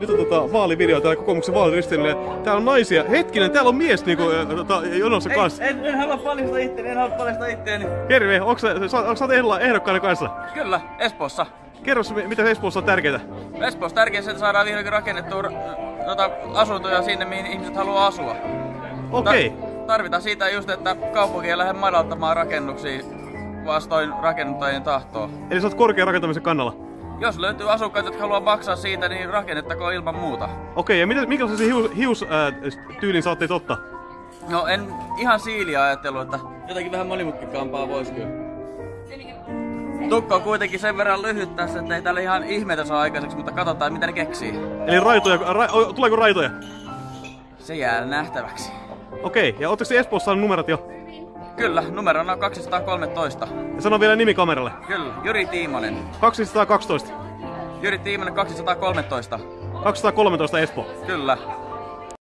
Nyt on tota vaalivideo täällä kokoomuksen vaaliristeilyllä. Täällä on naisia. Hetkinen, täällä on mies niinku, tota, jonossa kanssa. En, en halua paljastaa itteeni, en halua paljastaa itteeni. Terve, onko sä, sä, onko sä ehdokkaana kanssa? Kyllä, Espoossa. Kerro, mi- mitä Espoossa on tärkeää. Espoossa tärkeintä, että saadaan vihdoinkin rakennettua ra- tota, asuntoja sinne, mihin ihmiset haluaa asua. Okei. Ta- tarvitaan siitä just, että kaupunki ei lähde madaltamaan rakennuksia vastoin rakennuttajien tahtoa. Eli sä oot korkean rakentamisen kannalla. Jos löytyy asukkaita, jotka haluaa maksaa siitä, niin rakennettakoon ilman muuta. Okei, ja mitä, minkälaisen hius, hius äh, tyylin saatte totta? No en ihan siiliä ajatellut, että jotakin vähän monimutkikaampaa voisi kyllä. Tukka on kuitenkin sen verran lyhyt tässä, että ei täällä ihan ihmeitä saa aikaiseksi, mutta katsotaan mitä ne keksii. Eli raitoja, ra, tuleeko raitoja? Se jää nähtäväksi. Okei, ja ootteko te Espoossa saanut numerot jo? Kyllä, numero on 213. Ja sano vielä nimi kameralle. Kyllä, Jyri Tiimonen. 212. Jyri Tiimonen 213. 213 Espoo. Kyllä.